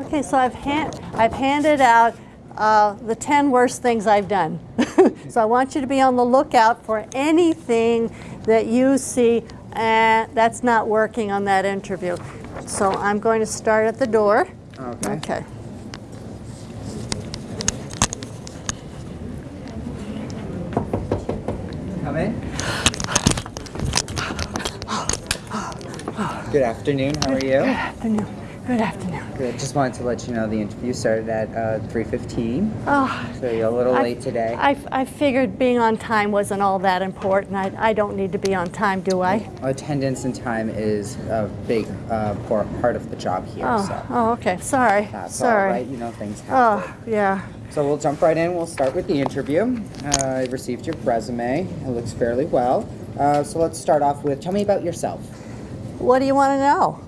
Okay, so I've, hand, I've handed out uh, the 10 worst things I've done. so I want you to be on the lookout for anything that you see uh, that's not working on that interview. So I'm going to start at the door. Okay. Okay. Come in. Good afternoon. How are you? Good afternoon. Good afternoon. Good. Just wanted to let you know the interview started at uh, 3:15, Oh, so you're a little I- late today. I, I figured being on time wasn't all that important. I, I don't need to be on time, do I? Attendance and time is a big uh, part of the job here, Oh, so oh, okay. Sorry. that's Sorry. right. You know things happen. Oh, yeah. So we'll jump right in. We'll start with the interview. Uh, I received your resume. It looks fairly well. Uh, so let's start off with tell me about yourself. What do you want to know?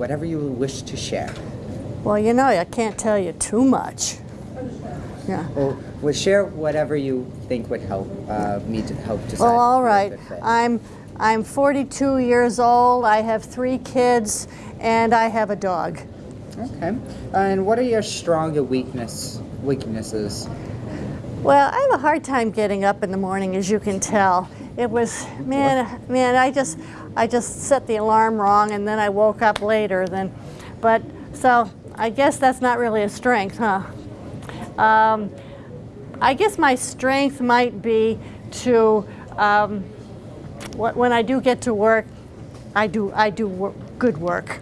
Whatever you wish to share. Well, you know, I can't tell you too much. Yeah. Well, well share whatever you think would help uh, me to help decide. Well, all if you're a right. I'm I'm 42 years old. I have three kids, and I have a dog. Okay. And what are your stronger weakness weaknesses? Well, I have a hard time getting up in the morning, as you can tell. It was man, man. I just I just set the alarm wrong, and then I woke up later. Then, but so I guess that's not really a strength, huh? Um, I guess my strength might be to um, wh- when I do get to work, I do I do wor- good work.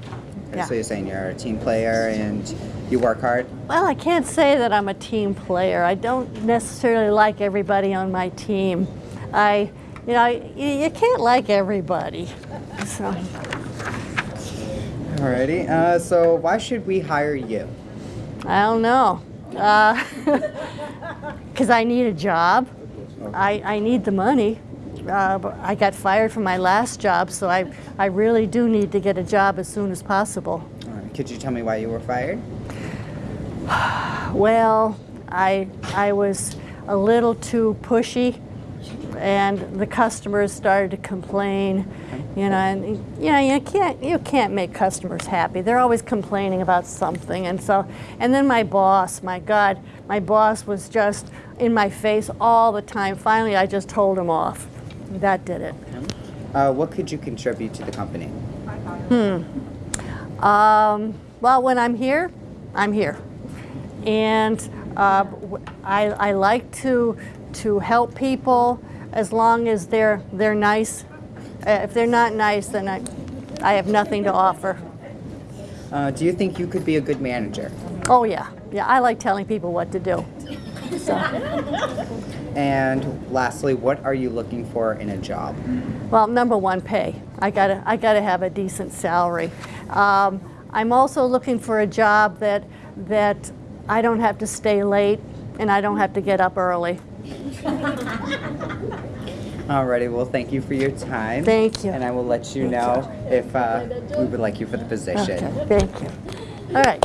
Yeah. So you're saying you're a team player and you work hard. Well, I can't say that I'm a team player. I don't necessarily like everybody on my team. I, you know, you, you can't like everybody. So, Alrighty. Uh, so why should we hire you? I don't know. Because I need a job. I, I need the money. Uh, but I got fired from my last job, so I, I really do need to get a job as soon as possible. Alright, Could you tell me why you were fired? Well, I, I was a little too pushy, and the customers started to complain. You know, and you know you can't you can't make customers happy. They're always complaining about something, and so and then my boss, my God, my boss was just in my face all the time. Finally, I just told him off. That did it. Uh, what could you contribute to the company? Um, well, when I'm here, I'm here, and uh, I, I like to to help people as long as they're they're nice. Uh, if they're not nice, then I I have nothing to offer. Uh, do you think you could be a good manager? Oh yeah, yeah. I like telling people what to do. So, And lastly, what are you looking for in a job? well, number one, pay. I gotta I gotta have a decent salary. Um, I'm also looking for a job that that I don't have to stay late and I don't have to get up early. Alrighty, well, thank you for your time. Thank you. And I will let you know if uh, we would like you for the position. Okay, thank you. All right.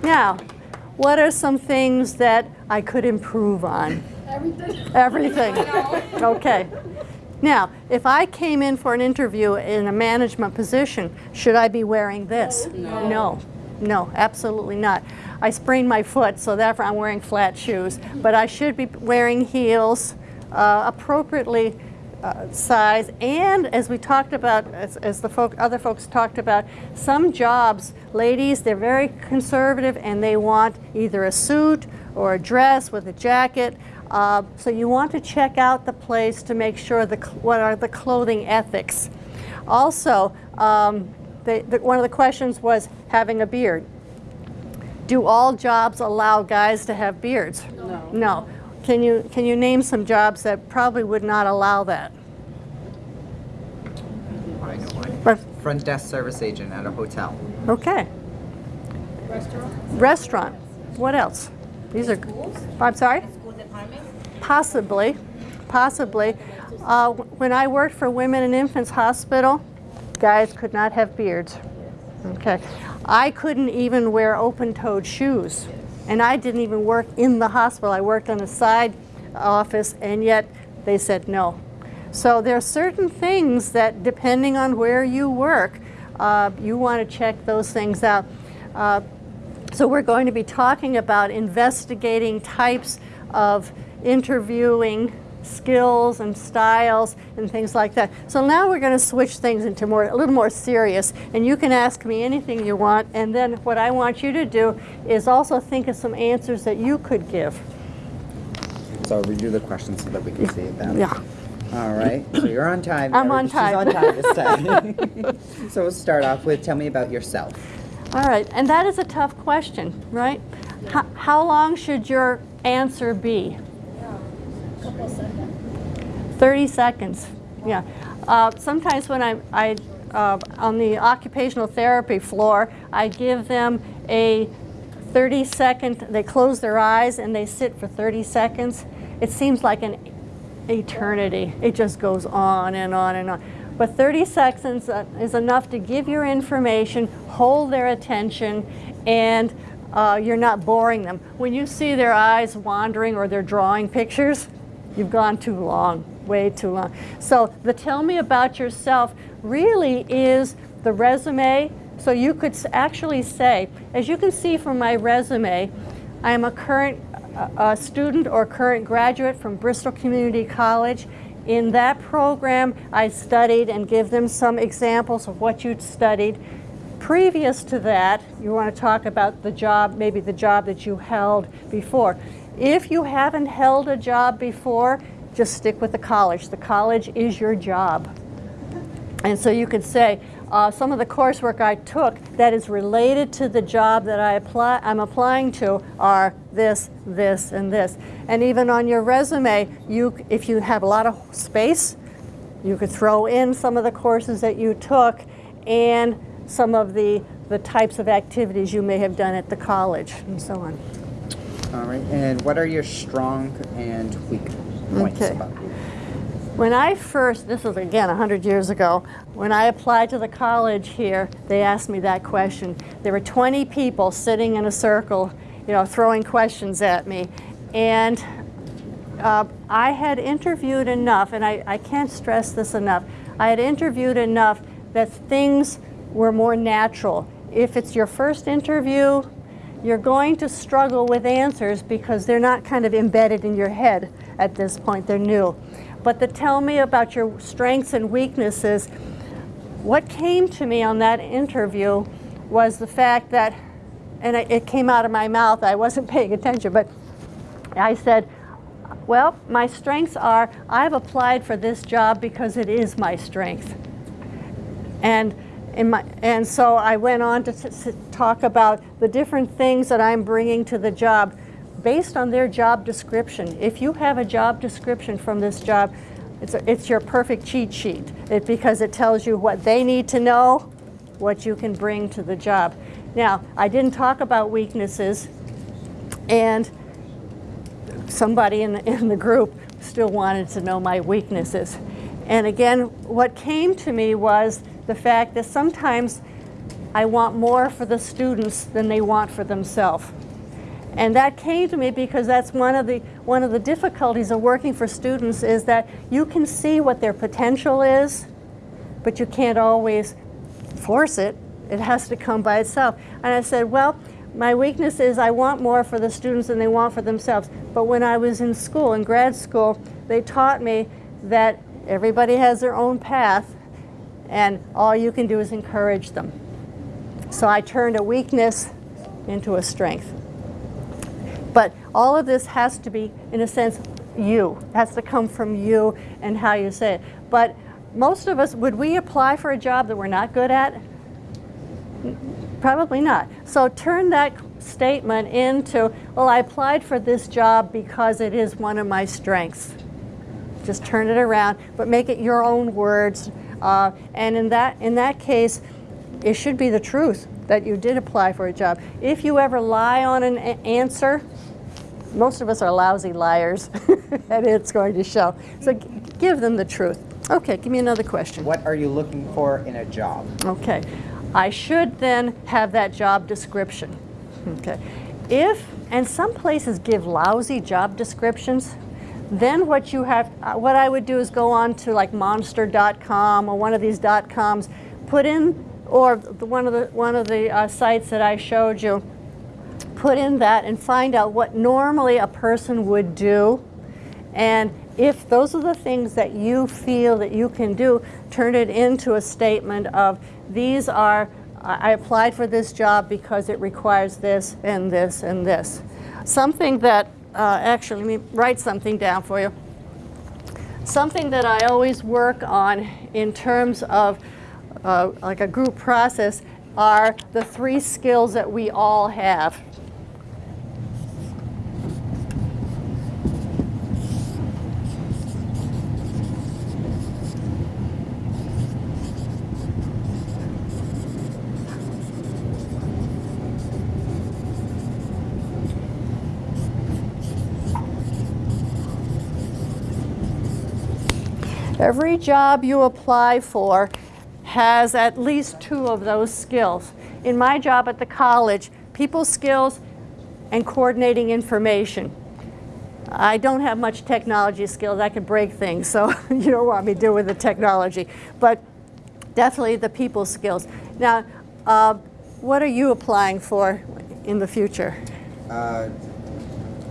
now, what are some things that I could improve on? Everything. Everything. Okay. Now, if I came in for an interview in a management position, should I be wearing this? No. No, no absolutely not. I sprained my foot, so therefore I'm wearing flat shoes. But I should be wearing heels uh, appropriately uh, size. And as we talked about, as, as the folk, other folks talked about, some jobs, ladies, they're very conservative and they want either a suit or a dress with a jacket. Uh, so you want to check out the place to make sure the, what are the clothing ethics. Also, um, the, the, one of the questions was having a beard. Do all jobs allow guys to have beards? No. No. Can you, can you name some jobs that probably would not allow that? I know one. Front desk service agent at a hotel. Okay. Restaurant? Restaurant. What else? These are, I'm sorry? School departments? Possibly, possibly. Uh, when I worked for Women and Infants Hospital, guys could not have beards. Okay. I couldn't even wear open-toed shoes. And I didn't even work in the hospital. I worked on a side office, and yet they said no. So there are certain things that, depending on where you work, uh, you want to check those things out. Uh, so we're going to be talking about investigating types of interviewing skills and styles and things like that. So now we're going to switch things into more a little more serious and you can ask me anything you want and then what I want you to do is also think of some answers that you could give. So redo the questions so that we can see them. Yeah. All right. So you're on time. I'm on She's time. on time this time. so we'll start off with tell me about yourself. All right, and that is a tough question, right? How, how long should your answer be? Couple seconds. 30 seconds, yeah. Uh, sometimes when I'm I uh, on the occupational therapy floor, I give them a 30 second, they close their eyes and they sit for 30 seconds. It seems like an eternity. It just goes on and on and on. But 30 seconds uh, is enough to give your information, hold their attention, and uh, you're not boring them. When you see their eyes wandering or they're drawing pictures, you've gone too long, way too long. So the tell me about yourself really is the resume. So you could actually say, as you can see from my resume, I am a current student or current graduate from Bristol Community College. In that program, I studied and give them some examples of what you'd studied. Previous to that, you want to talk about the job, maybe the job that you held before. If you haven't held a job before, just stick with the college. The college is your job. And so you could say, uh, some of the coursework I took that is related to the job that I apply, I'm applying to are this, this, and this. And even on your resume, you, if you have a lot of space, you could throw in some of the courses that you took and some of the, the types of activities you may have done at the college and so on. All right. And what are your strong and weak points Okay. about you? When I first, this was again 100 years ago, when I applied to the college here, they asked me that question. There were 20 people sitting in a circle, you know, throwing questions at me. And uh, I had interviewed enough, and I, I can't stress this enough, I had interviewed enough that things were more natural. If it's your first interview, you're going to struggle with answers because they're not kind of embedded in your head at this point, they're new. But to tell me about your strengths and weaknesses, what came to me on that interview was the fact that, and it came out of my mouth, I wasn't paying attention, but I said, well, my strengths are I've applied for this job because it is my strength. And, my, and so I went on to talk about the different things that I'm bringing to the job based on their job description. If you have a job description from this job, it's, a, it's your perfect cheat sheet it, because it tells you what they need to know, what you can bring to the job. Now, I didn't talk about weaknesses, and somebody in the, in the group still wanted to know my weaknesses. And again, what came to me was the fact that sometimes I want more for the students than they want for themselves. And that came to me because that's one of the one of the difficulties of working for students is that you can see what their potential is, but you can't always force it. It has to come by itself. And I said, well, my weakness is I want more for the students than they want for themselves. But when I was in school, in grad school, they taught me that everybody has their own path and all you can do is encourage them. So I turned a weakness into a strength. But all of this has to be, in a sense, you. It has to come from you and how you say it. But most of us, would we apply for a job that we're not good at? Probably not. So turn that statement into, well, I applied for this job because it is one of my strengths. Just turn it around, but make it your own words. Uh, and in that, in that case, it should be the truth that you did apply for a job. If you ever lie on an answer, most of us are lousy liars, and it's going to show. So g- give them the truth. Okay, give me another question. What are you looking for in a job? Okay. I should then have that job description. Okay. If, and some places give lousy job descriptions, then what you have, uh, what I would do is go on to like monster.com or one of these dot coms, put in or the, one of the one of the uh, sites that I showed you. Put in that and find out what normally a person would do, and if those are the things that you feel that you can do, turn it into a statement of these are I applied for this job because it requires this and this and this. Something that uh, actually let me write something down for you. Something that I always work on in terms of uh, like a group process are the three skills that we all have. Every job you apply for has at least two of those skills. In my job at the college, people skills and coordinating information. I don't have much technology skills. I can break things, so you don't want me deal with the technology. But definitely the people skills. Now, uh, what are you applying for in the future? Uh,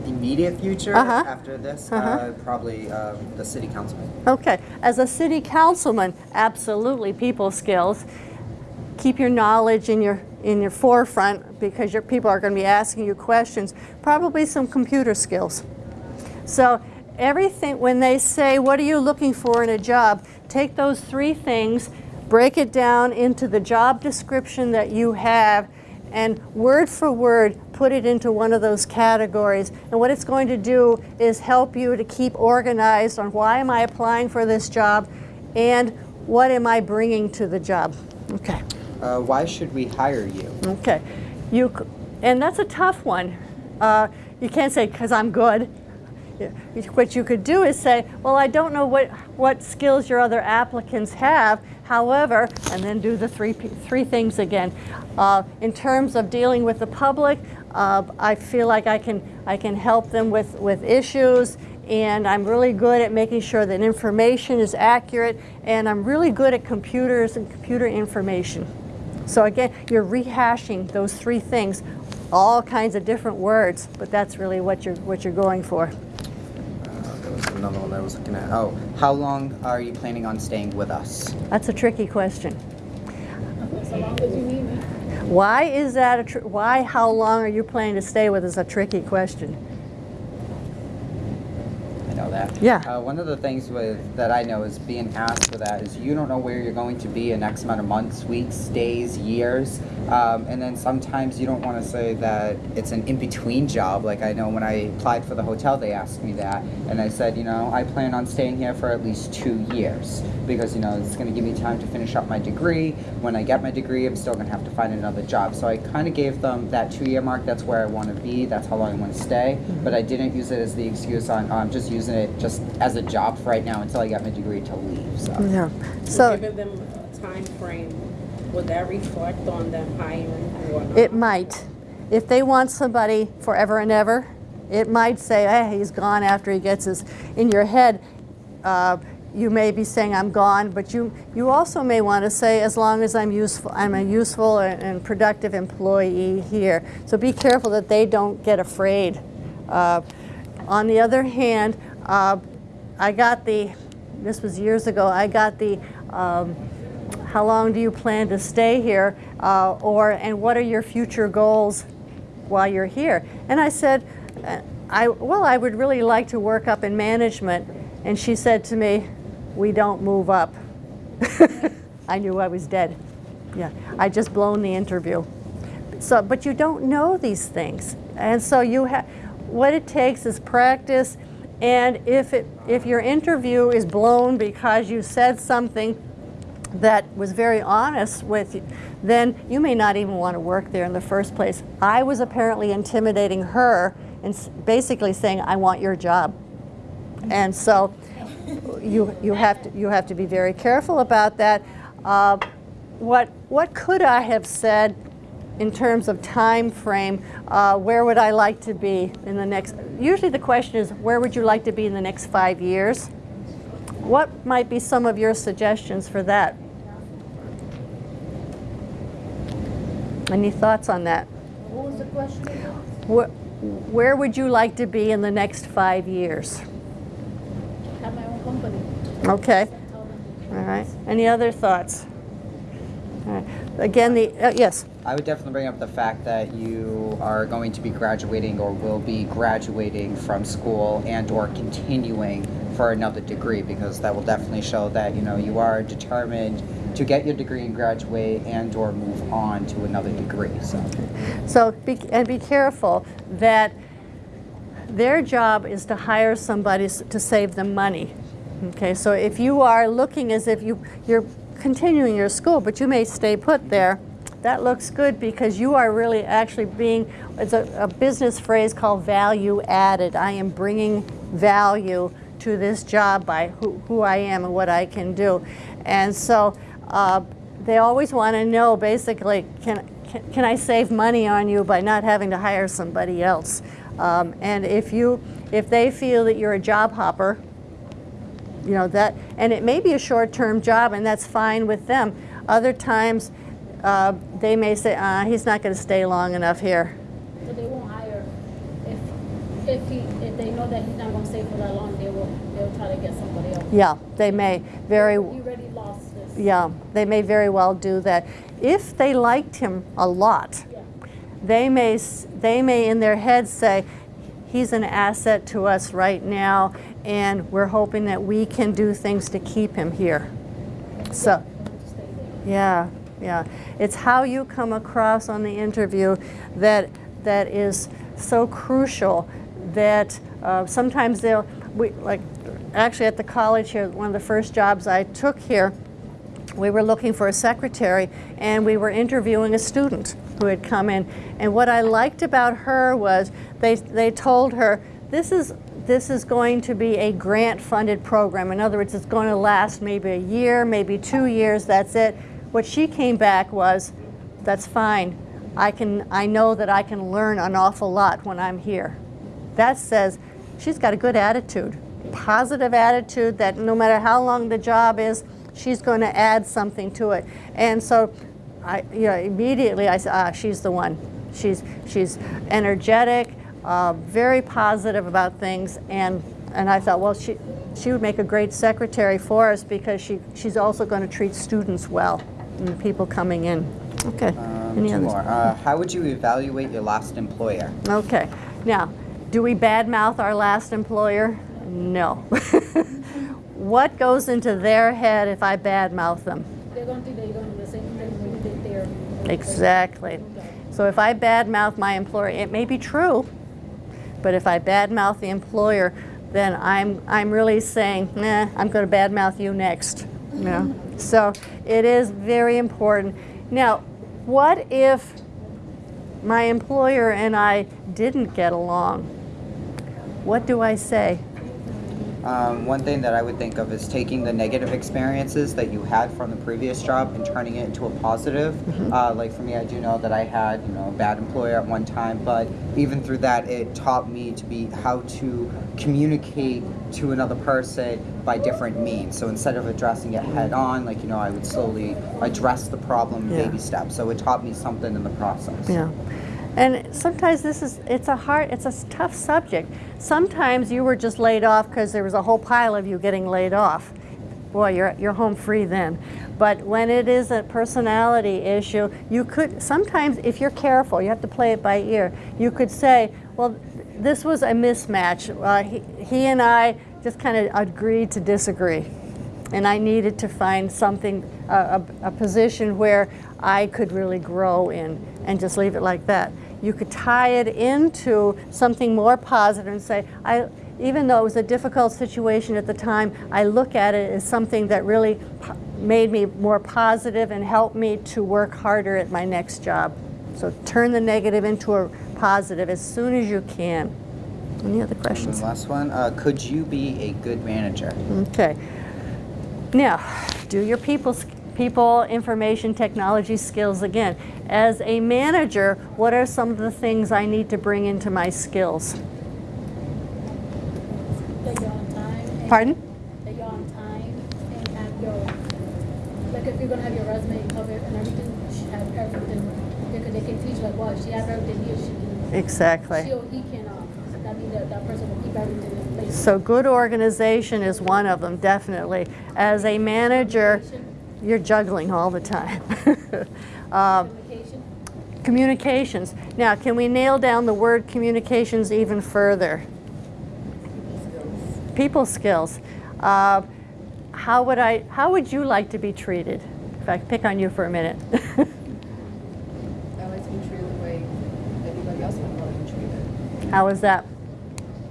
immediate future Uh-huh. after this, Uh-huh. uh, probably um, the city councilman. Okay, as a city councilman, absolutely people skills. Keep your knowledge in your in your forefront because your people are going to be asking you questions. Probably some computer skills. So everything when they say what are you looking for in a job, take those three things, break it down into the job description that you have and word for word put it into one of those categories. And what it's going to do is help you to keep organized on why am I applying for this job and what am I bringing to the job. Okay. Uh, why should we hire you? Okay. You, and that's a tough one. Uh, you can't say, because I'm good. What you could do is say, well, I don't know what, what skills your other applicants have, however, and then do the three, three things again. Uh, in terms of dealing with the public, uh, I feel like I can, I can help them with, with issues, and I'm really good at making sure that information is accurate, and I'm really good at computers and computer information. So again, you're rehashing those three things, all kinds of different words, but that's really what you're, what you're going for. There was another one that I was looking at. Oh, how long are you planning on staying with us? That's a tricky question. So long as you need me. Why is that a, tr- why, how long are you planning to stay with is a tricky question. Know that. Yeah. Uh, one of the things with that I know is being asked for that is you don't know where you're going to be in X amount of months, weeks, days, years, um, and then sometimes you don't want to say that it's an in-between job. Like I know when I applied for the hotel, they asked me that, and I said, you know, I plan on staying here for at least two years because you know it's going to give me time to finish up my degree. When I get my degree, I'm still going to have to find another job. So I kind of gave them that two-year mark. That's where I want to be. That's how long I want to stay. But I didn't use it as the excuse on. I'm just using it just as a job for right now until I get my degree to leave. So. Yeah. So Giving them a time frame, would that reflect on them hiring or not? it might. If they want somebody forever and ever, it might say, hey, he's gone after he gets his, in your head, uh, you may be saying I'm gone, but you, you also may want to say as long as I'm useful, I'm a useful and, and productive employee here. So be careful that they don't get afraid. Uh, on the other hand, uh, I got the, this was years ago, I got the, um, how long do you plan to stay here? Uh, or, and what are your future goals while you're here? And I said, uh, I, well, I would really like to work up in management. And she said to me, we don't move up. I knew I was dead. Yeah, I just blown the interview. So, but you don't know these things. And so you have, what it takes is practice. And if, it, if your interview is blown because you said something that was very honest with you, then you may not even want to work there in the first place. I was apparently intimidating her and basically saying, I want your job. And so you, you, have, to, you have to be very careful about that. Uh, what, what could I have said in terms of time frame? Uh, where would I like to be in the next? Usually the question is, where would you like to be in the next five years? What might be some of your suggestions for that? Any thoughts on that? What was the question? Where, where would you like to be in the next five years? Have my own company. Okay. All right. Any other thoughts? All right. Again, the uh, yes. I would definitely bring up the fact that you are going to be graduating or will be graduating from school and or continuing for another degree because that will definitely show that you know you are determined to get your degree and graduate and or move on to another degree. So So be, and be careful that their job is to hire somebody to save them money. Okay, so if you are looking as if you you're continuing your school, but you may stay put there, that looks good because you are really actually being. It's a, a business phrase called value added. I am bringing value to this job by who, who I am and what I can do, and so. Uh, they always want to know basically can, can, can I save money on you by not having to hire somebody else? Um, and if you if they feel that you're a job hopper, you know that and it may be a short-term job and that's fine with them. Other times uh, they may say, uh, he's not going to stay long enough here. So they won't hire if if he if they know that he's not gonna stay for that long, they will they'll try to get somebody else. Yeah, they may very You already lost this. yeah they may very well do that. If they liked him a lot, Yeah. they may they may in their heads say he's an asset to us right now and we're hoping that we can do things to keep him here. So yeah yeah. It's how you come across on the interview that that is so crucial that uh, sometimes they'll we like actually at the college here one of the first jobs i took here we were looking for a secretary and we were interviewing a student who had come in. And what i liked about her was they, they told her this is this is going to be a grant funded program in other words it's going to last maybe a year maybe two years that's it what she came back was that's fine i can i know that i can learn an awful lot when i'm here that says she's got a good attitude, positive attitude that no matter how long the job is, she's going to add something to it. And so, I, you know, immediately I said, ah, she's the one. She's she's energetic, uh, very positive about things, and and I thought, well, she she would make a great secretary for us because she she's also going to treat students well and the people coming in. Okay. um, Any two others? more. Uh, how would you evaluate your last employer? Okay. Now, do we badmouth our last employer? No. what goes into their head if I badmouth them? They're gonna think that you're gonna do the same thing when you did there. Exactly. So if I badmouth my employer, it may be true, but if I badmouth the employer, then I'm I'm really saying, nah, I'm going to badmouth you next. Know? So it is very important. Now, what if my employer and I didn't get along? What do I say? Um, one thing that I would think of is taking the negative experiences that you had from the previous job and turning it into a positive. Uh, like for me, I do know that I had you know a bad employer at one time, but even through that, it taught me to be how to communicate to another person by different means. So instead of addressing it head on, like you know, I would slowly address the problem Yeah. baby steps. So it taught me something in the process. Yeah. And sometimes this is, it's a hard, it's a tough subject. Sometimes you were just laid off because there was a whole pile of you getting laid off. Boy, you're, you're home free then. But when it is a personality issue, you could, sometimes if you're careful, you have to play it by ear, you could say, well, this was a mismatch. Uh, he, he and I just kind of agreed to disagree and I needed to find something, a, a, a position where I could really grow in, and just leave it like that. You could tie it into something more positive and say, I, even though it was a difficult situation at the time, I look at it as something that really made me more positive and helped me to work harder at my next job. So turn the negative into a positive as soon as you can. Any other questions? the last one, uh, could you be a good manager? Okay. Now, do your people, people information technology skills again. As a manager, what are some of the things I need to bring into my skills? That you're on time. and- Pardon? That you're on time and have your, like if you're gonna have your resume covered and everything, you should have everything because they can teach like, well, she has everything here, she can, Exactly. she or he can, uh, that means that, that person will keep everything in place. So good organization is one of them, definitely. As a manager, you're juggling all the time. Um, Communication, Communications. Now, can we nail down the word communications even further? People skills. Uh, how would I? How would you like to be treated? If I pick on you for a minute. I like to be treated the way everybody else would want to be treated, how is that?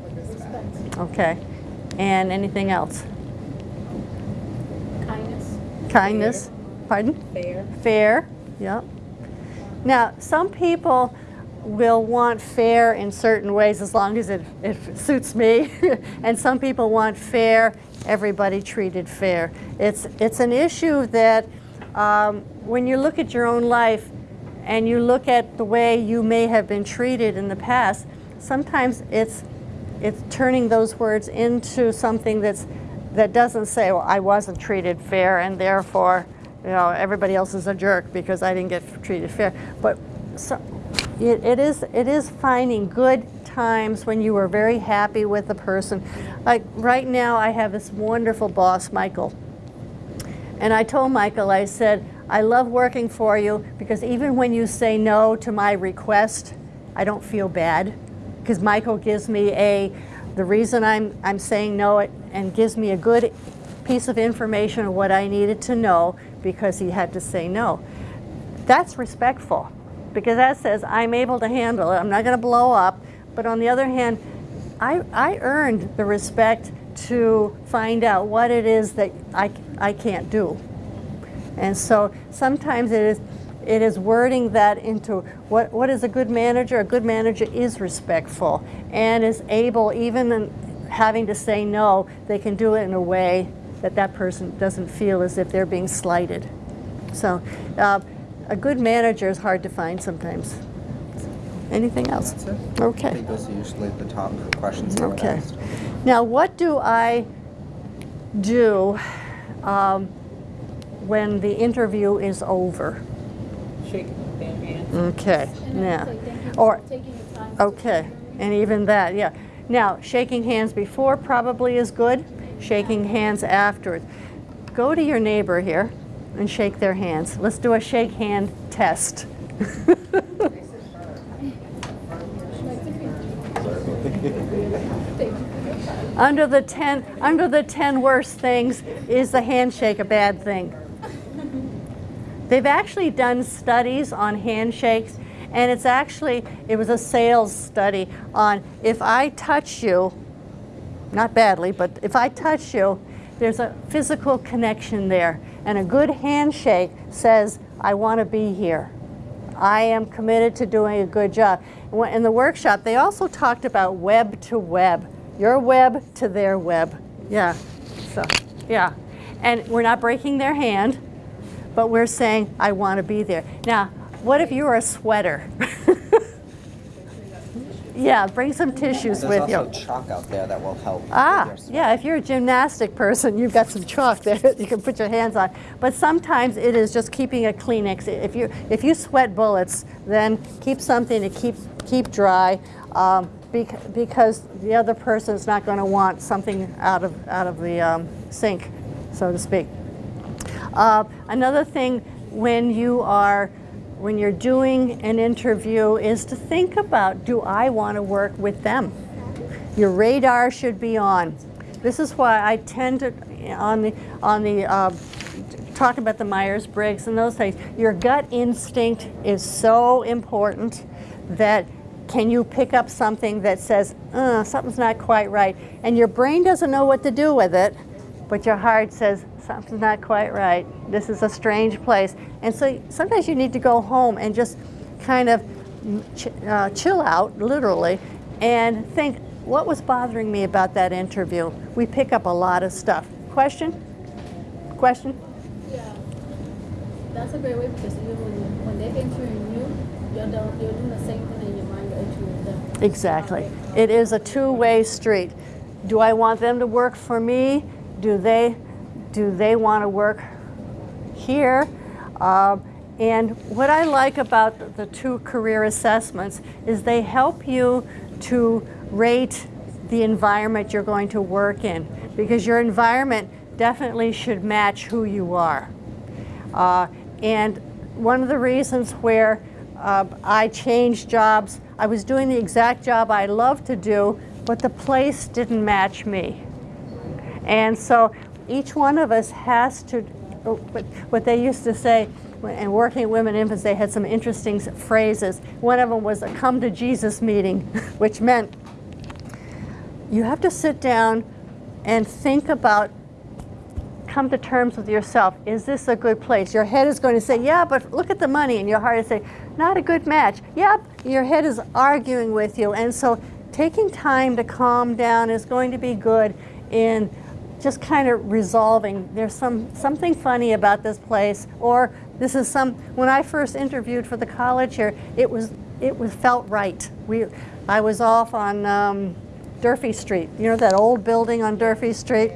with respect. Okay. And anything else? Kindness, Kindness. Pardon? Fair. Fair, yep. Now, some people will want fair in certain ways as long as it, it suits me. and some people want fair, everybody treated fair. It's, it's an issue that um, when you look at your own life and you look at the way you may have been treated in the past, sometimes it's, it's turning those words into something that's, that doesn't say, well, I wasn't treated fair and therefore, you know, everybody else is a jerk because I didn't get treated fair. But so, it, it, is, it is finding good times when you are very happy with the person. Like right now, I have this wonderful boss, Michael. And I told Michael, I said, I love working for you because even when you say no to my request, I don't feel bad because Michael gives me a, the reason I'm, I'm saying no it, and gives me a good piece of information of what I needed to know because he had to say no. That's respectful because that says I'm able to handle it. I'm not going to blow up. But on the other hand, I, I earned the respect to find out what it is that I, I can't do. And so sometimes it is, it is wording that into what, what is a good manager? A good manager is respectful and is able, even having to say no, they can do it in a way that that person doesn't feel as if they're being slighted. So uh, a good manager is hard to find sometimes. Anything else? It. I Okay. think those are usually the top questions Okay. Now, what do I do um, when the interview is over? Their hands. Okay, and now, say thank you or, taking your time. okay, and even that, yeah. Now, shaking hands before probably is good, shaking hands afterwards. Go to your neighbor here and shake their hands. Let's do a shake hand test. Under the 10, under the 10 worst things, is the handshake a bad thing? They've actually done studies on handshakes, and it's actually, it was a sales study on if I touch you, not badly, but if I touch you, there's a physical connection there. And a good handshake says, I want to be here. I am committed to doing a good job. In the workshop, they also talked about web to web, your web to their web. Yeah, so, yeah. And we're not breaking their hand, but we're saying, I want to be there. Now, what if you're a sweater? yeah, bring some tissues There's with you. also chalk out there that will help. Ah, yeah, if you're a gymnastic person, you've got some chalk there that you can put your hands on. But sometimes it is just keeping a Kleenex. If you, if you sweat bullets, then keep something to keep, keep dry um, because the other person is not going to want something out of, out of the um, sink, so to speak. Uh, another thing when you are when you're doing an interview is to think about do I want to work with them? Your radar should be on. This is why I tend to on the on the uh, talk about the Myers-Briggs and those things. Your gut instinct is so important that can you pick up something that says uh, something's not quite right, and your brain doesn't know what to do with it, but your heart says something's not quite right. This is a strange place, and so sometimes you need to go home and just kind of ch- uh, chill out, literally, and think what was bothering me about that interview. We pick up a lot of stuff. Question? Question? Yeah, that's a great way because you, when, when they're interviewing you, you're, doing you're doing the same thing in your mind, you're interviewing them. Exactly. It is a two-way street. Do I want them to work for me? Do they, do they want to work here? Um, And what I like about the two career assessments is they help you to rate the environment you're going to work in because your environment definitely should match who you are. Uh, and one of the reasons where uh, I changed jobs, I was doing the exact job I loved to do, but the place didn't match me. And so each one of us has to, oh, what what they used to say, and working Women Infants, they had some interesting phrases. One of them was a come to Jesus meeting, which meant you have to sit down and think about, come to terms with yourself. Is this a good place? Your head is going to say, yeah, but look at the money. And your heart is saying, not a good match. Yep, your head is arguing with you. And so taking time to calm down is going to be good in just kind of resolving. There's some something funny about this place, or this is some. When I first interviewed for the college here, it was it was felt right. We, I was off on um, Durfee Street. You know that old building on Durfee Street?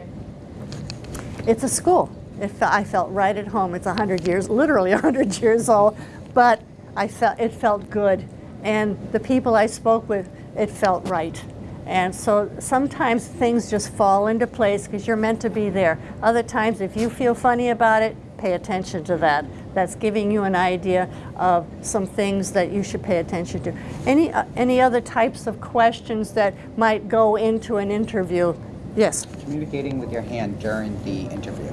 It's a school. It fe- I felt right at home. It's 100 years, literally 100 years old, but I felt it felt good. And the people I spoke with, it felt right. And so sometimes things just fall into place because you're meant to be there. Other times, if you feel funny about it, pay attention to that. That's giving you an idea of some things that you should pay attention to. Any, uh, any other types of questions that might go into an interview? Yes. Communicating with your hand during the interview.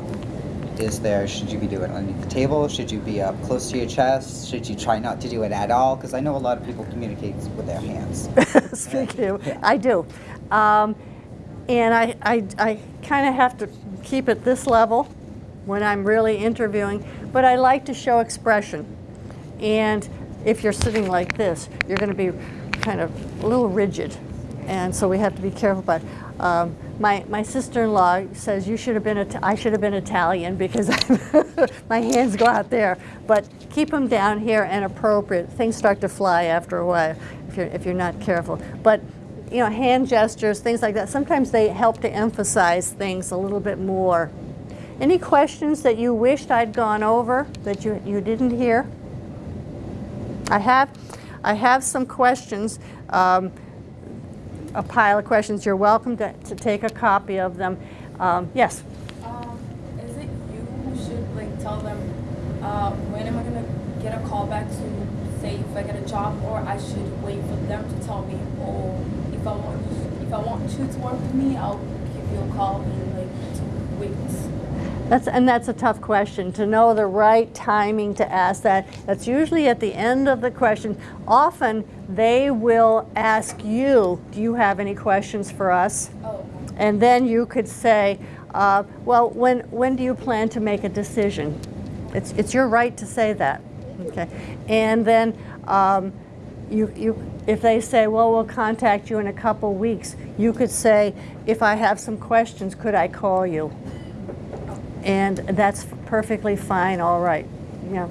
Is there, should you be doing underneath the table? Should you be up close to your chest? Should you try not to do it at all? Because I know a lot of people communicate with their hands. Speaking of, I do. Um, and I, I, I kind of have to keep it this level when I'm really interviewing, but I like to show expression. And if you're sitting like this, you're going to be kind of a little rigid. And so we have to be careful. But um, my, my sister-in-law says you should have been, I should have been Italian because my hands go out there. But keep them down here and appropriate. Things start to fly after a while if you're, if you're not careful. But you know, hand gestures, things like that, sometimes they help to emphasize things a little bit more. Any questions that you wished I'd gone over that you, you didn't hear? I have, I have some questions, um, a pile of questions. You're welcome to, to take a copy of them. Um, yes? Um, is it you who should like tell them uh, when am I gonna get a call back to say if I get a job, or I should wait for them to tell me, oh, if I want if I want you to work with me, I'll give you a call in like two weeks. That's, and that's a tough question, to know the right timing to ask that. That's usually at the end of the question. Often, they will ask you, do you have any questions for us? Oh, And then you could say, uh, well, when, when do you plan to make a decision? It's, it's your right to say that. Okay. And then um, you, you, if they say, well, we'll contact you in a couple weeks, you could say, if I have some questions, could I call you? And that's perfectly fine, all right. Yeah.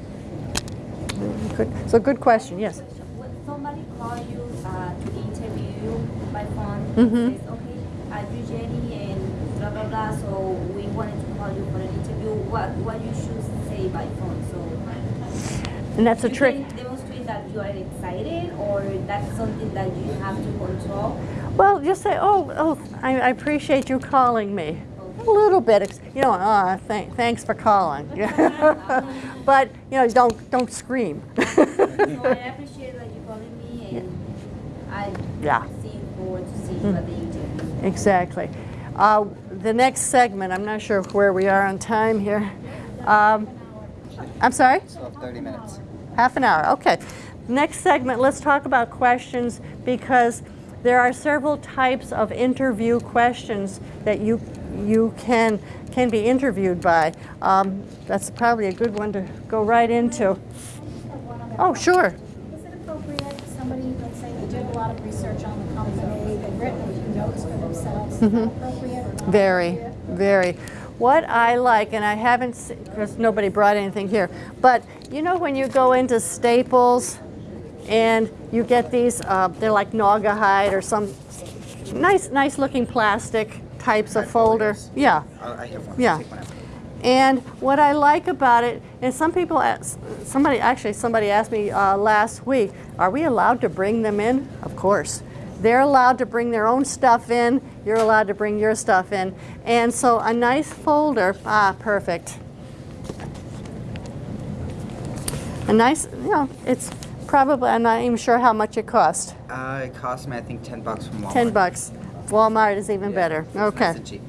Good. So good question, yes. When somebody call you uh, to interview you by phone, Mhm. says, okay, are you Jenny and blah blah blah, so we wanted to call you for an interview, what, what you should say by phone, so. And that's a trick. demonstrate that you are excited, or that's something that you have to control. Well, just say, oh, oh, I, I appreciate you calling me. A little bit, ex- you know, ah, thank, thanks for calling. but you know, don't don't scream. So I appreciate that you calling me, and I Yeah. see forward to see you at the interview. exactly. Uh, the next segment, I'm not sure where we are on time here. Um, I'm sorry. So 30 minutes. Half an hour, okay. Next segment, let's talk about questions because there are several types of interview questions that you you can can be interviewed by. Um, that's probably a good one to go right into. Oh, sure. Is it appropriate, somebody, let's say, they did a lot of research on the company, they've written notes for themselves, is that appropriate or not? Very, appropriate? very. What I like, and I haven't, because nobody brought anything here, but you know when you go into Staples and you get these, uh, they're like Naugahyde or some nice, nice looking plastic types of folder. folders. Yeah. I I have one. Yeah. Take one out. And what I like about it, and some people, ask, somebody actually somebody asked me uh, last week, are we allowed to bring them in? Of course. They're allowed to bring their own stuff in. You're allowed to bring your stuff in. And so a nice folder, ah, perfect. A nice, you know, it's probably, I'm not even sure how much it cost. Uh, it cost me, I think, 10 bucks from Walmart. 10 bucks. Walmart is even Yeah, better. Okay. Nice.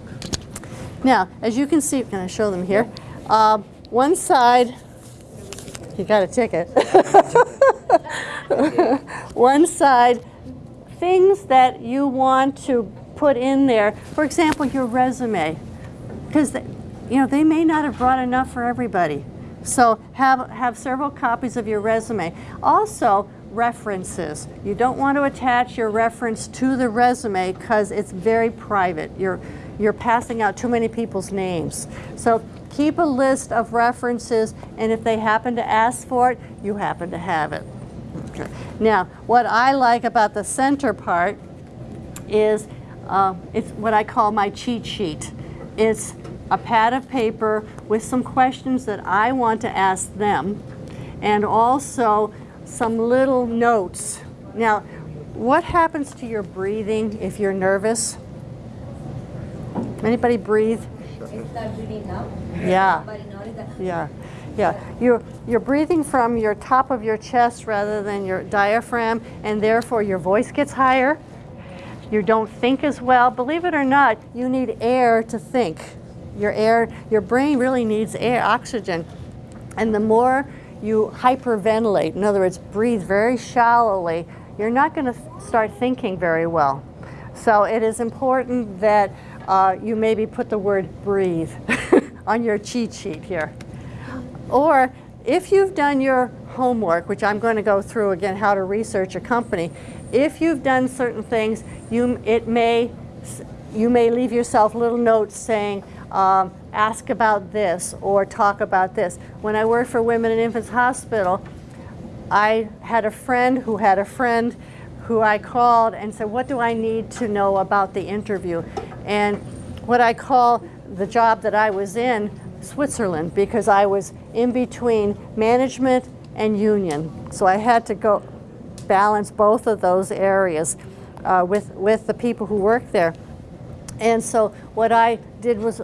Now, as you can see, can I show them here? Uh, one side, you got a ticket. one side, things that you want to put in there. For example, your resume, because you know they may not have brought enough for everybody. So have have several copies of your resume. Also, references. You don't want to attach your reference to the resume because it's very private. You're you're passing out too many people's names. So keep a list of references, and if they happen to ask for it, you happen to have it. Okay. Now, what I like about the center part is uh, it's what I call my cheat sheet. It's a pad of paper with some questions that I want to ask them, and also some little notes. Now, what happens to your breathing if you're nervous? Anybody breathe? Is that really now? Yeah. But notice that Yeah, yeah. You're, you're breathing from your top of your chest rather than your diaphragm, and therefore your voice gets higher. You don't think as well. Believe it or not, you need air to think. Your air, your brain really needs air, oxygen. And the more you hyperventilate, in other words, breathe very shallowly, you're not going to start thinking very well. So it is important that uh, you maybe put the word breathe on your cheat sheet here. Or if you've done your homework, which I'm going to go through again, how to research a company, if you've done certain things, you, it may, you may leave yourself little notes saying, um, ask about this or talk about this. When I worked for Women and Infants Hospital, I had a friend who had a friend who I called and said, what do I need to know about the interview? And what I call the job that I was in, Switzerland, because I was in between management and union. So I had to go balance both of those areas uh, with, with the people who worked there. And so what I did was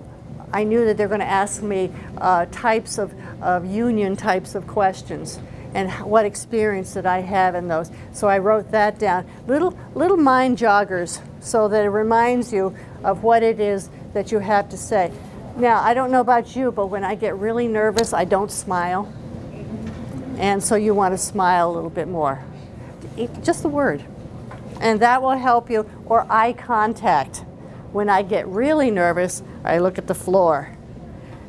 I knew that they're going to ask me uh, types of, of union types of questions and what experience did I have in those. So I wrote that down. Little, little mind joggers so that it reminds you of what it is that you have to say. Now, I don't know about you, but when I get really nervous, I don't smile. And so you want to smile a little bit more. Just the word. And that will help you. Or eye contact. When I get really nervous, I look at the floor.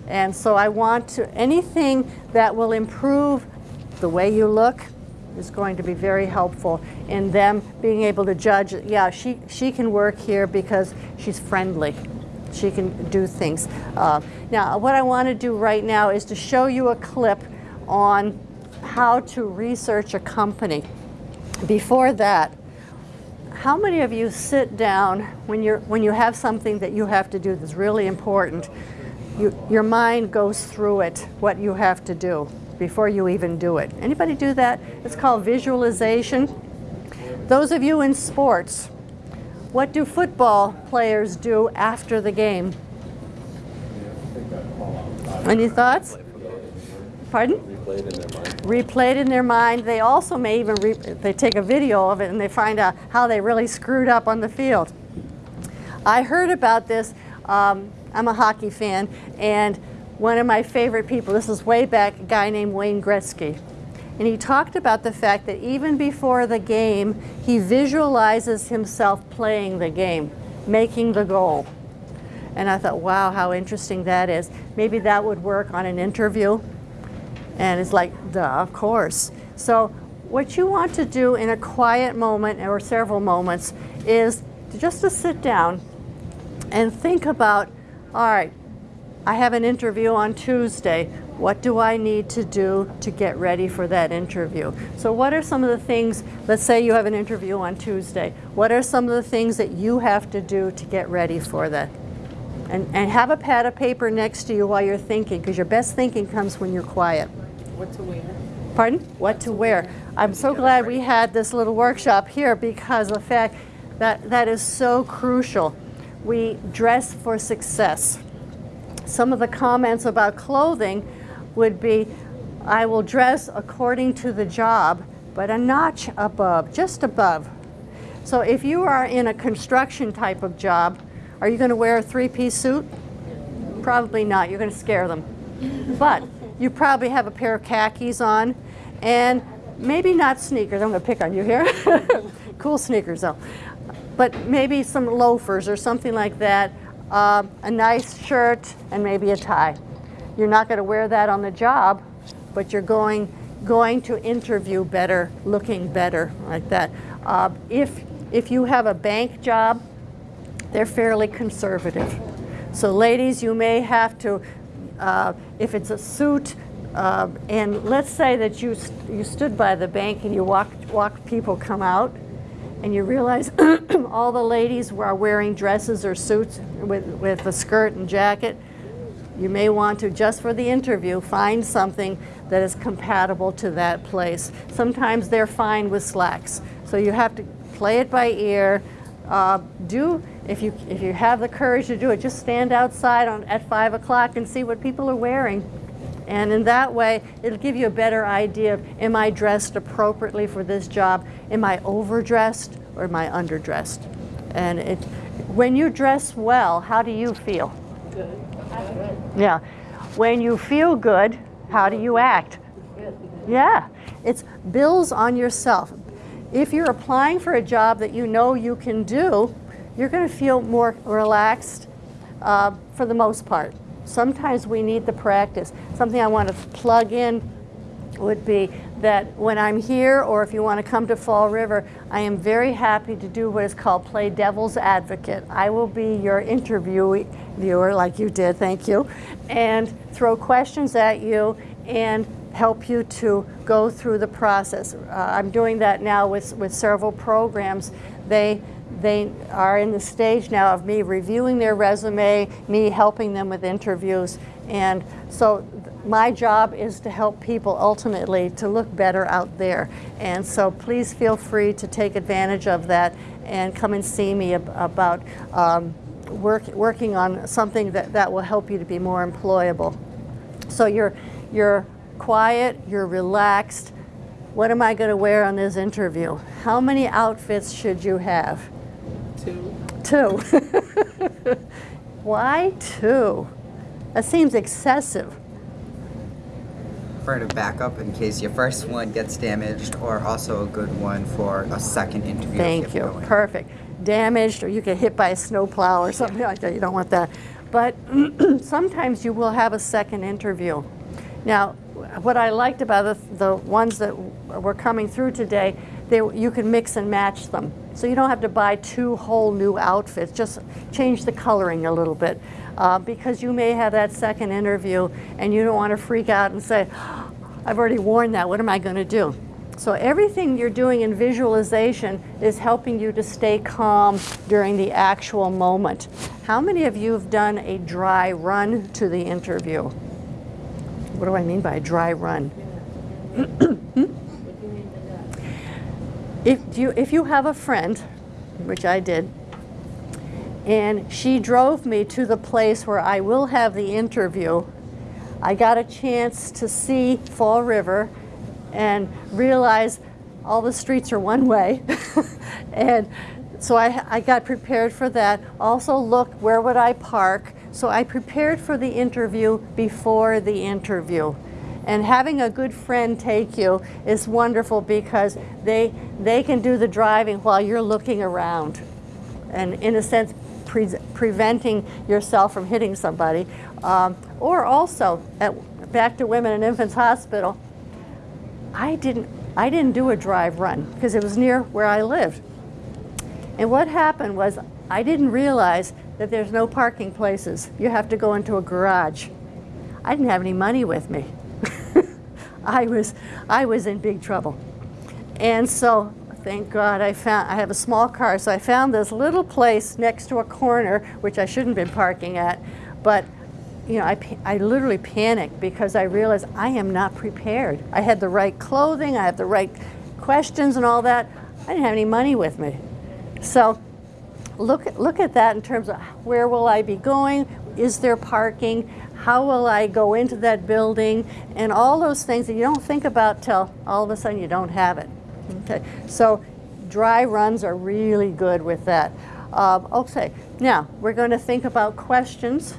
And so I want to, anything that will improve the way you look is going to be very helpful in them being able to judge, yeah, she, she can work here because she's friendly. She can do things. Uh, now, what I want to do right now is to show you a clip on how to research a company. Before that, how many of you sit down when, you're, when you have something that you have to do that's really important, you, your mind goes through it, what you have to do before you even do it. Anybody do that? It's called visualization. Those of you in sports, what do football players do after the game? Any thoughts? Pardon? Replay it in their mind. They also may even, re they take a video of it and they find out how they really screwed up on the field. I heard about this, um, I'm a hockey fan, and one of my favorite people, this is way back, a guy named Wayne Gretzky. And he talked about the fact that even before the game, he visualizes himself playing the game, making the goal. And I thought, wow, how interesting that is. Maybe that would work on an interview. And it's like, duh, of course. So what you want to do in a quiet moment or several moments is just to sit down and think about, all right, I have an interview on Tuesday. What do I need to do to get ready for that interview? So what are some of the things, let's say you have an interview on Tuesday. What are some of the things that you have to do to get ready for that? And, and have a pad of paper next to you while you're thinking, because your best thinking comes when you're quiet. What to wear? Pardon? What to wear. I'm so glad we had this little workshop here because of the fact that that is so crucial. We dress for success. Some of the comments about clothing would be, I will dress according to the job, but a notch above, just above. So if you are in a construction type of job, are you going to wear a three-piece suit? Probably not. You're going to scare them. But you probably have a pair of khakis on and maybe not sneakers. I'm going to pick on you here. cool sneakers though. But maybe some loafers or something like that. Um, a nice shirt and maybe a tie. You're not going to wear that on the job, but you're going going to interview better, looking better like that. Uh, if if you have a bank job, they're fairly conservative. So ladies, you may have to, uh, if it's a suit, uh, and let's say that you, st you stood by the bank and you walked, walked people come out, and you realize all the ladies are wearing dresses or suits with, with a skirt and jacket, you may want to, just for the interview, find something that is compatible to that place. Sometimes they're fine with slacks. So you have to play it by ear. Uh, do, if you, if you have the courage to do it, just stand outside on, at 5 o'clock and see what people are wearing. And in that way, it'll give you a better idea of, am I dressed appropriately for this job? Am I overdressed or am I underdressed? And it, when you dress well, how do you feel? Good. Yeah. When you feel good, how do you act? Yeah. It's bills on yourself. If you're applying for a job that you know you can do, you're going to feel more relaxed uh, for the most part. Sometimes we need the practice. Something I want to plug in would be that when I'm here or if you want to come to Fall River, I am very happy to do what is called play devil's advocate. I will be your interviewer like you did, thank you, and throw questions at you and help you to go through the process. Uh, I'm doing that now with, with several programs. They, they are in the stage now of me reviewing their resume, me helping them with interviews, and so my job is to help people ultimately to look better out there. And so please feel free to take advantage of that and come and see me ab about um, work, working on something that, that will help you to be more employable. So you're, you're quiet, you're relaxed. What am I going to wear on this interview? How many outfits should you have? Two. Two. Why two? That seems excessive. For a backup in case your first one gets damaged, or also a good one for a second interview. Thank you. going. Perfect. Damaged, or you get hit by a snowplow or something like that. You don't want that. But sometimes you will have a second interview. Now, what I liked about the, the ones that were coming through today, they, you can mix and match them. So you don't have to buy two whole new outfits. Just change the coloring a little bit. Uh, because you may have that second interview and you don't want to freak out and say, I've already worn that, what am I going to do? So everything you're doing in visualization is helping you to stay calm during the actual moment. How many of you have done a dry run to the interview? What do I mean by a dry run? if, you, if you have a friend, which I did, and she drove me to the place where I will have the interview, I got a chance to see Fall River and realize all the streets are one way. and so I, I got prepared for that. Also look, where would I park? So I prepared for the interview before the interview. And having a good friend take you is wonderful because they, they can do the driving while you're looking around. And in a sense, pre preventing yourself from hitting somebody. Um, or also, at, back to Women and Infants Hospital, I didn't, I didn't do a drive run because it was near where I lived. And what happened was I didn't realize that there's no parking places. You have to go into a garage. I didn't have any money with me. I was, I was in big trouble. And so thank God I found, I have a small car, so I found this little place next to a corner, which I shouldn't have been parking at, but you know, I, I literally panicked because I realized I am not prepared. I had the right clothing, I had the right questions and all that. I didn't have any money with me. So look, look at that in terms of where will I be going? Is there parking? How will I go into that building? And all those things that you don't think about till all of a sudden you don't have it. Okay, so dry runs are really good with that. Um, okay, now we're going to think about questions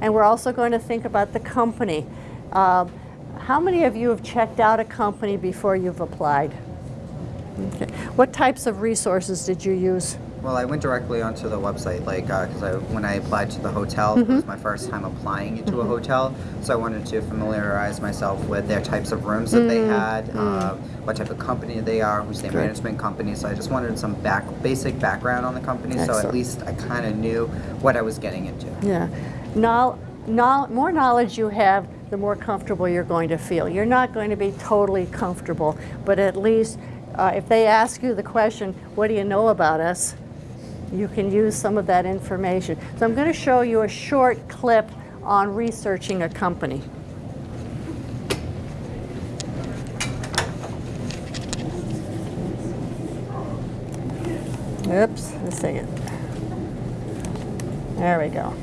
and we're also going to think about the company. Um, how many of you have checked out a company before you've applied? Okay. What types of resources did you use? Well, I went directly onto the website, like, uh, because I, when I applied to the hotel, it was mm-hmm. my first time applying into a mm-hmm. hotel, so I wanted to familiarize myself with their types of rooms that they mm, had, mm. uh, what type of company they are, who's their Good. management company. So I just wanted some back, basic background on the company, so at least I kind of knew what I was getting into. Yeah. Knowl- knowl- more knowledge you have, the more comfortable you're going to feel. You're not going to be totally comfortable, but at least uh, if they ask you the question, what do you know about us? You can use some of that information. So I'm going to show you a short clip on researching a company. Oops, let's see it. There we go.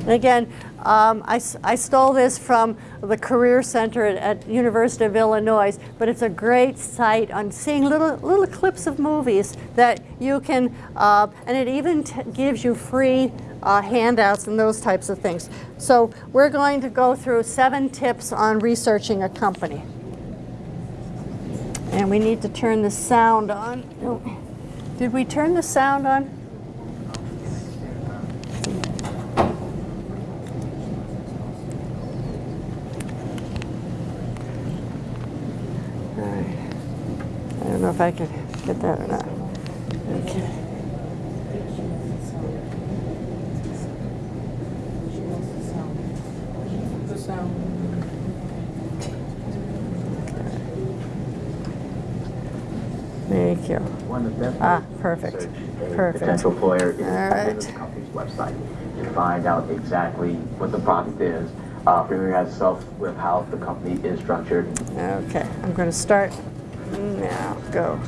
And again, um, I, I stole this from the Career Center at, at University of Illinois, but it's a great site on seeing little, little clips of movies that you can, uh, and it even gives you free uh, handouts and those types of things. So we're going to go through seven tips on researching a company. And we need to turn the sound on. Oh, Did we turn the sound on? All right. I don't know if I can get that or not. Okay. Thank you. One of the best Ah, perfect. Perfect. potential employer is right. the company's website to find out exactly what the product is, uh, familiarize yourself with how the company is structured, Okay, I'm going to start now. Go.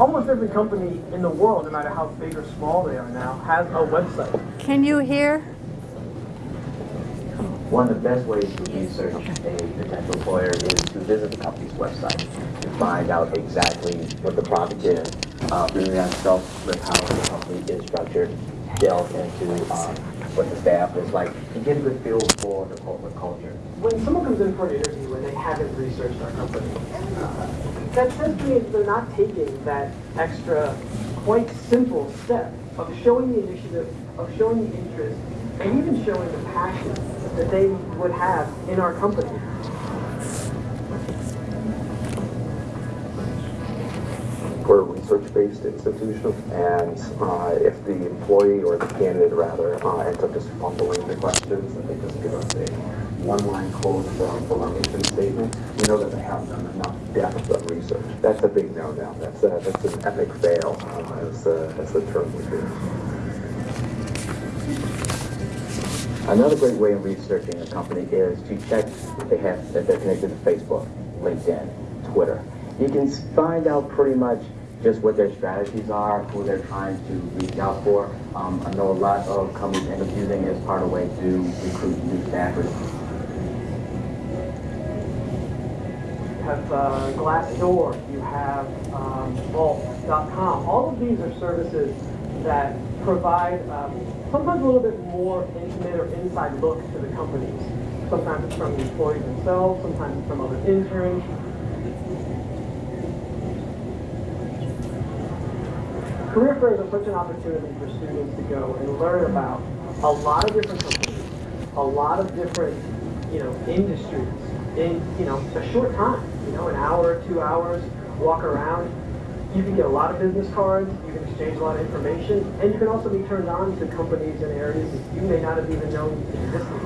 Almost every company in the world, no matter how big or small they are now, has a website. Can you hear? One of the best ways to research a potential employer is to visit the company's website to find out exactly what the product is, uh, familiarize yourself with how the company is structured, delve into um, what the staff is like, and get a good feel for the corporate culture. When someone comes in for an interview and they haven't researched our company, that says to me they're not taking that extra, quite simple step of showing the initiative, of showing the interest, and even showing the passion that they would have in our company. We're a research-based institution, and uh, if the employee or the candidate rather uh, ends up just fumbling the questions, and they just give us a one-line quote from, from our mission statement, we know that they haven't done enough depth of research. That's a big no-no. That's that's an epic fail, uh, as, uh, as the term would be. Another great way of researching a company is to check if they have if they're connected to Facebook, LinkedIn, Twitter. You can find out pretty much just what their strategies are, who they're trying to reach out for. Um, I know a lot of companies end up using it as part of a way to recruit new staffers. Have uh, Glassdoor, you have um, Vault.com. All of these are services that provide um, sometimes a little bit more intimate or inside look to the companies. Sometimes it's from the employees themselves, sometimes it's from other interns. Career fairs are such an opportunity for students to go and learn about a lot of different companies, a lot of different, you know, industries in, you know, a short time, know, an hour, two hours, walk around. You can get a lot of business cards, you can exchange a lot of information, and you can also be turned on to companies and areas that you may not have even known existed.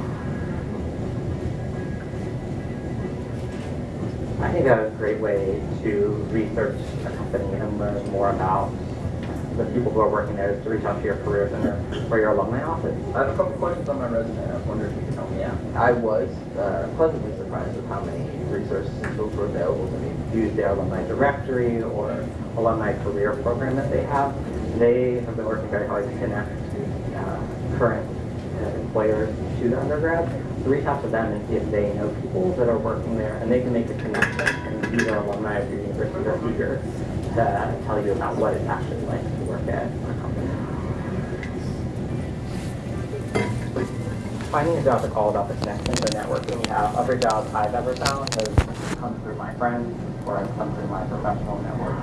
I think that's a great way to research a company and learn more about the people who are working there is to reach out to your career center or your alumni office. I have a couple questions on my resume. I wonder if you can help me out. I was uh, pleasantly surprised with how many resources and tools were available to me. Use their alumni directory or alumni career program that they have. They have been working very hard to connect uh, current uh, employers to the undergrads. So reach out to them and see if they know people that are working there, and they can make a connection. And either alumni of your university are eager to tell you about what it's actually like to work at Finding a job is all about the connections and networking you have. Other jobs I've ever found has come through my friends or has come through my professional network.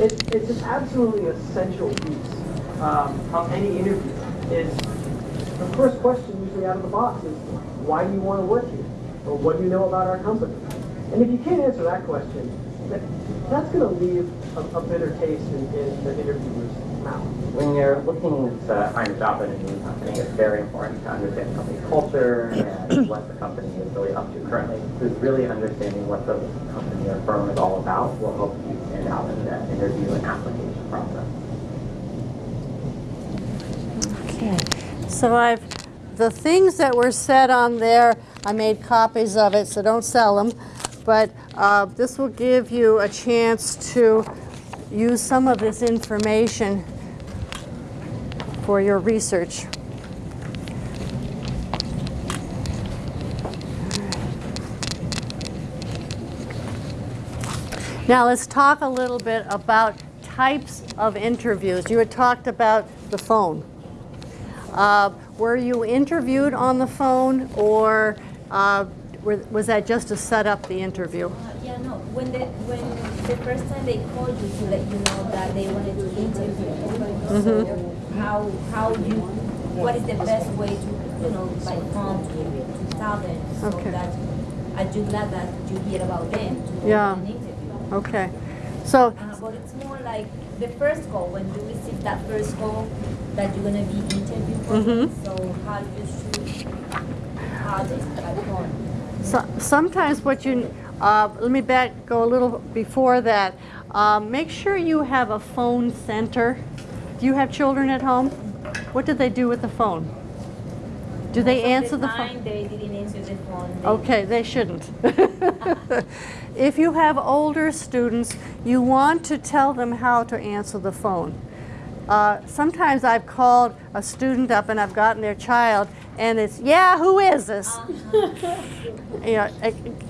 It's, it's an absolutely essential piece um, of any interview. Is the first question usually out of the box is, why do you want to work here? Or what do you know about our company? And if you can't answer that question, that, that's going to leave a, a bitter taste in, in the interviewer's. When you're looking to find a job in a new company, it's very important to understand the company's culture and what the company is really up to currently. Because really understanding what the company or firm is all about will help you stand out in that interview and application process. Okay, so I've, the things that were said on there, I made copies of it, so don't sell them. But uh, this will give you a chance to use some of this information for your research. Now let's talk a little bit about types of interviews. You had talked about the phone. Uh, were you interviewed on the phone or uh, were, was that just to set up the interview? No. When the when the first time they called you to let you know that they wanted to interview you, so how how you what is the best way to you know by phone to, to tell them so Okay. that are you glad that you hear about them to Yeah. an interview? Okay. So, Uh, but it's more like the first call when you receive that first call that you're gonna be interviewed for. Mhm. So how do you should how this phone. so sometimes what you, uh, let me back, go a little before that. Um, make sure you have a phone center. Do you have children at home? What do they do with the phone? Do they answer the the time phone? they didn't answer the phone. They- Okay, they shouldn't. if you have older students, you want to tell them how to answer the phone. Uh, sometimes I've called a student up and I've gotten their child, and it's, yeah, who is this? Uh-huh. you know,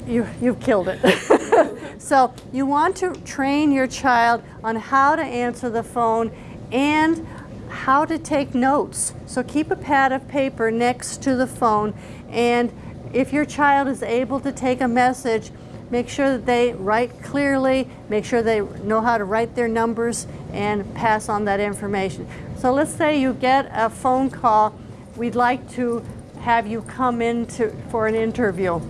you, you've killed it. so you want to train your child on how to answer the phone and how to take notes. So keep a pad of paper next to the phone and if your child is able to take a message, make sure that they write clearly, make sure they know how to write their numbers and pass on that information. So let's say you get a phone call, we'd like to have you come in to, for an interview.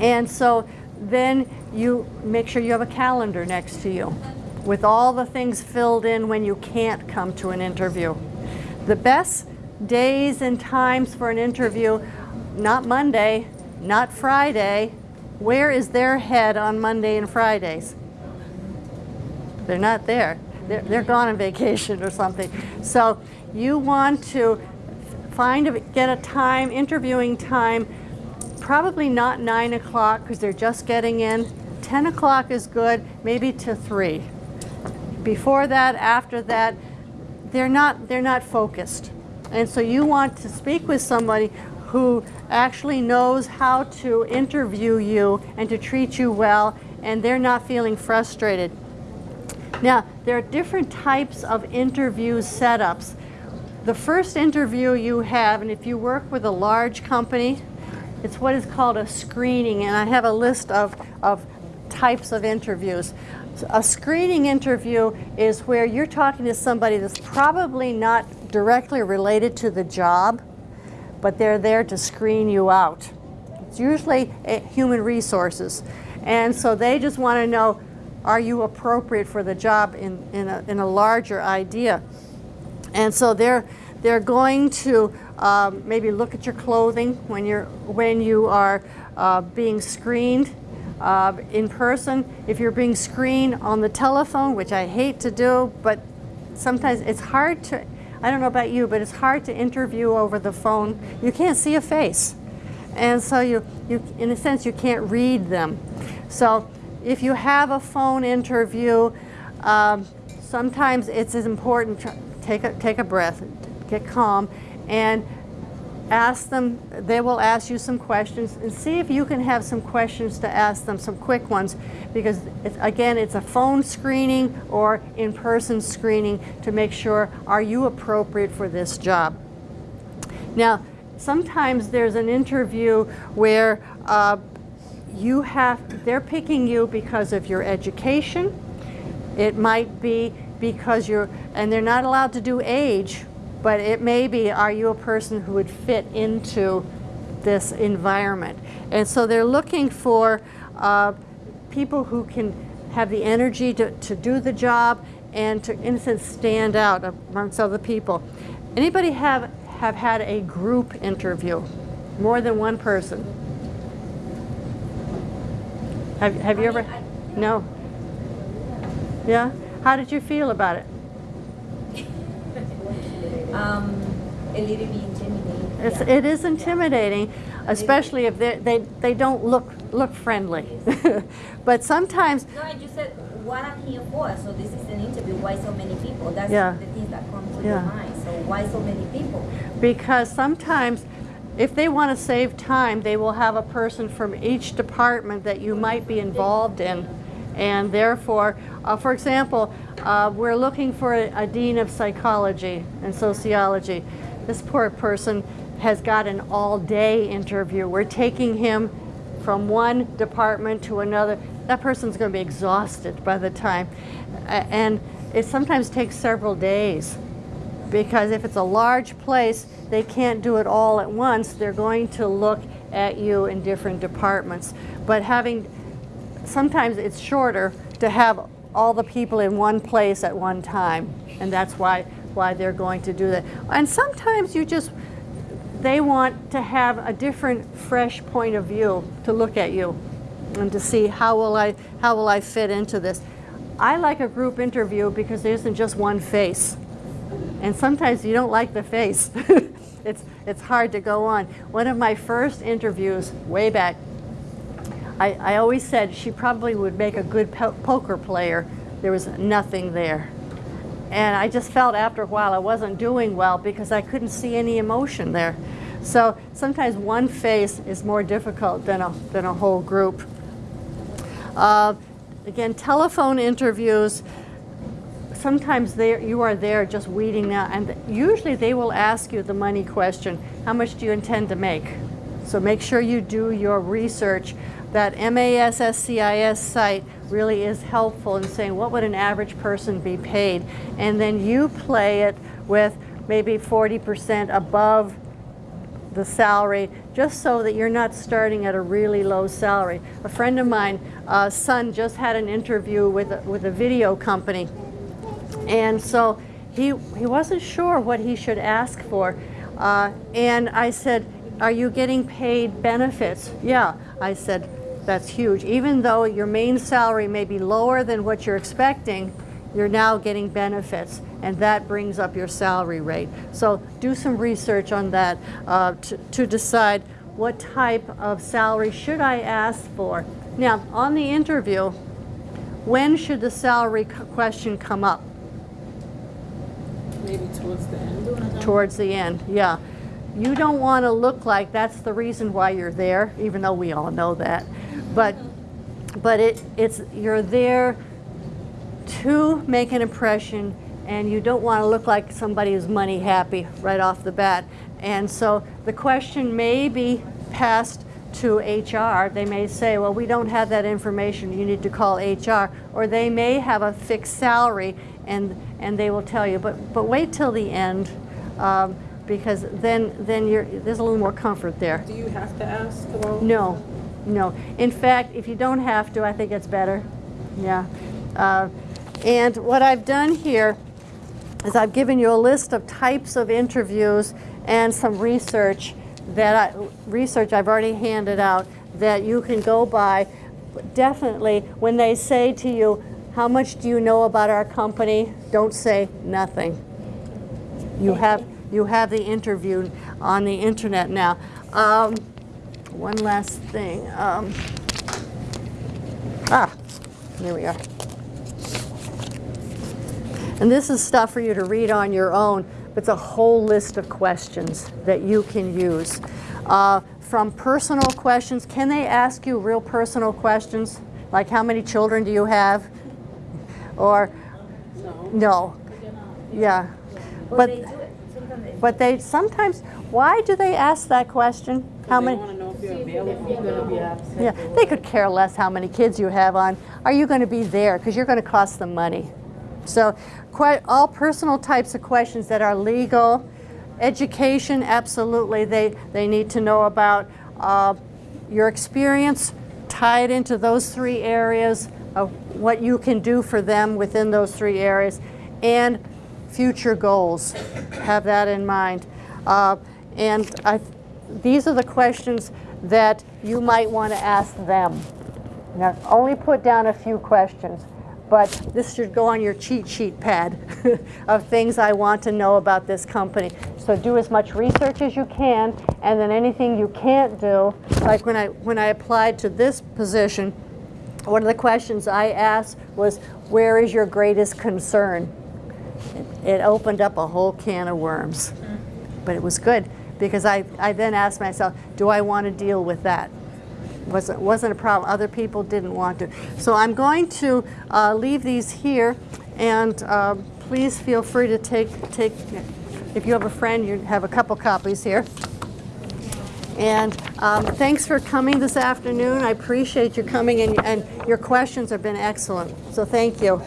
And so then you make sure you have a calendar next to you with all the things filled in when you can't come to an interview. The best days and times for an interview, not Monday, not Friday. Where is their head on Monday and Fridays? They're not there. They're, they're gone on vacation or something. So you want to find a, get a time, interviewing time, probably not 9 o'clock because they're just getting in. 10 o'clock is good, maybe to 3. Before that, after that, they're not, they're not focused. And so you want to speak with somebody who actually knows how to interview you and to treat you well, and they're not feeling frustrated. Now, there are different types of interview setups. The first interview you have, and if you work with a large company, it's what is called a screening, and I have a list of, of types of interviews. A screening interview is where you're talking to somebody that's probably not directly related to the job, but they're there to screen you out. It's usually uh, human resources. And so they just want to know, are you appropriate for the job in, in, a, in a larger idea? And so they're, they're going to um, maybe look at your clothing when you're when you are uh, being screened uh, in person. If you're being screened on the telephone, which I hate to do, but sometimes it's hard to. I don't know about you, but it's hard to interview over the phone. You can't see a face, and so you you in a sense you can't read them. So if you have a phone interview, um, sometimes it's as important. Take a take a breath, get calm, and ask them, they will ask you some questions and see if you can have some questions to ask them, some quick ones, because it's, again, it's a phone screening or in-person screening to make sure, are you appropriate for this job? Now, sometimes there's an interview where uh, you have, they're picking you because of your education. It might be because you're, and they're not allowed to do age, but it may be, are you a person who would fit into this environment? And so they're looking for uh, people who can have the energy to, to do the job and to, in a sense, stand out amongst other people. Anybody have, have had a group interview? More than one person? Have, have you ever? No? Yeah? How did you feel about it? Um, a little bit intimidating. It's, yeah. It is intimidating, especially if they, they, they don't look, look friendly. But sometimes, No, I just said what I'm here for. So this is an interview. Why so many people? That's Yeah. the things that come to Yeah. your mind. So why so many people? because sometimes if they want to save time, they will have a person from each department that you might be involved in. And therefore, uh, for example, uh, we're looking for a, a dean of psychology and sociology. This poor person has got an all-day interview. We're taking him from one department to another. That person's going to be exhausted by the time. And it sometimes takes several days because if it's a large place, they can't do it all at once. They're going to look at you in different departments. But having, sometimes it's shorter to have all the people in one place at one time. And that's why, why they're going to do that. And sometimes you just, they want to have a different, fresh point of view to look at you and to see how will I, how will I fit into this. I like a group interview because there isn't just one face. And sometimes you don't like the face. it's, it's hard to go on. One of my first interviews, way back, I, I always said she probably would make a good po poker player. There was nothing there. And I just felt after a while I wasn't doing well because I couldn't see any emotion there. So sometimes one face is more difficult than a, than a whole group. Uh, again, telephone interviews, sometimes they, you are there just weeding out, and usually they will ask you the money question, how much do you intend to make? So make sure you do your research. That MASSCIS site really is helpful in saying what would an average person be paid, and then you play it with maybe 40% above the salary, just so that you're not starting at a really low salary. A friend of mine, uh, son, just had an interview with a, with a video company, and so he, he wasn't sure what he should ask for. Uh, and I said, are you getting paid benefits? Yeah. I said, that's huge. Even though your main salary may be lower than what you're expecting, you're now getting benefits, and that brings up your salary rate. So do some research on that uh, to, to decide what type of salary should I ask for. Now, on the interview, when should the salary question come up? Maybe towards the end. Towards the end, yeah. You don't want to look like that's the reason why you're there, even though we all know that. But, but it, it's, you're there to make an impression and you don't want to look like somebody who's money happy right off the bat. And so the question may be passed to HR. They may say, well, we don't have that information, you need to call HR. Or they may have a fixed salary and, and they will tell you, but, but wait till the end um, because then, then you're, there's a little more comfort there. Do you have to ask about? No, no. In fact, if you don't have to, I think it's better. Yeah. Uh, and what I've done here is I've given you a list of types of interviews and some research that I, research I've already handed out that you can go by. Definitely, when they say to you, how much do you know about our company? Don't say nothing. You have, you have the interview on the internet now. Um, one last thing. Um, ah, there we are. And this is stuff for you to read on your own. It's a whole list of questions that you can use. Uh, from personal questions, can they ask you real personal questions? Like how many children do you have? Or, no. Yeah. Well, But, they do it. Sometimes they but they sometimes, why do they ask that question? How many? Wanna know if you're available, you're gonna be absent. Yeah, they could care less how many kids you have on. Are you going to be there? Because you're going to cost them money. So quite all personal types of questions that are legal, education, absolutely, they, they need to know about uh, your experience, tie it into those three areas of what you can do for them within those three areas, and future goals. Have that in mind. Uh, and I, these are the questions that you might want to ask them. Now, only put down a few questions, but this should go on your cheat sheet pad of things I want to know about this company. So do as much research as you can, and then anything you can't do, like when I, when I applied to this position, one of the questions I asked was, where is your greatest concern? It, opened up a whole can of worms, but it was good because I, I then asked myself, do I want to deal with that? wasn't wasn't a problem. Other people didn't want to. So I'm going to uh, leave these here, and uh, please feel free to take take. If you have a friend, you have a couple copies here. And um, thanks for coming this afternoon. I appreciate you coming, and, and your questions have been excellent. So thank you.